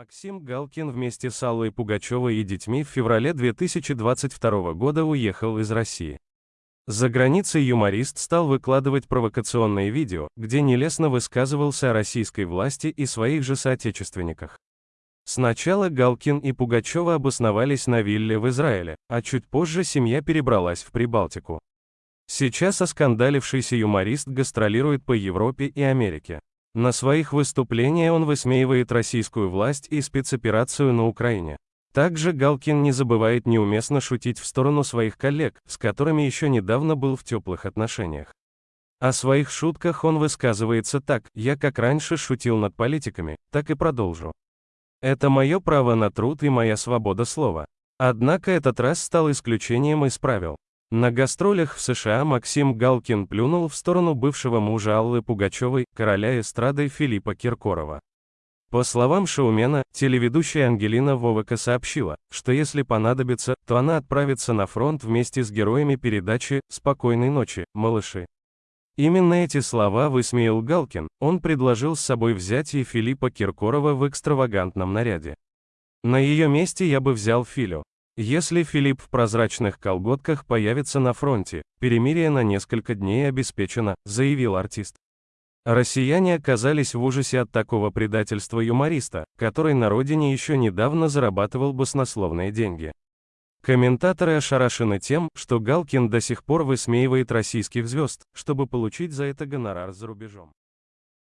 Максим Галкин вместе с Аллой Пугачевой и детьми в феврале 2022 года уехал из России. За границей юморист стал выкладывать провокационные видео, где нелестно высказывался о российской власти и своих же соотечественниках. Сначала Галкин и Пугачева обосновались на вилле в Израиле, а чуть позже семья перебралась в Прибалтику. Сейчас оскандалившийся юморист гастролирует по Европе и Америке. На своих выступлениях он высмеивает российскую власть и спецоперацию на Украине. Также Галкин не забывает неуместно шутить в сторону своих коллег, с которыми еще недавно был в теплых отношениях. О своих шутках он высказывается так, я как раньше шутил над политиками, так и продолжу. Это мое право на труд и моя свобода слова. Однако этот раз стал исключением из правил. На гастролях в США Максим Галкин плюнул в сторону бывшего мужа Аллы Пугачевой, короля эстрады Филиппа Киркорова. По словам шоумена, телеведущая Ангелина Вовака сообщила, что если понадобится, то она отправится на фронт вместе с героями передачи «Спокойной ночи, малыши». Именно эти слова высмеял Галкин, он предложил с собой взять и Филиппа Киркорова в экстравагантном наряде. На ее месте я бы взял Филю. Если Филипп в прозрачных колготках появится на фронте, перемирие на несколько дней обеспечено, заявил артист. Россияне оказались в ужасе от такого предательства юмориста, который на родине еще недавно зарабатывал баснословные деньги. Комментаторы ошарашены тем, что Галкин до сих пор высмеивает российских звезд, чтобы получить за это гонорар за рубежом.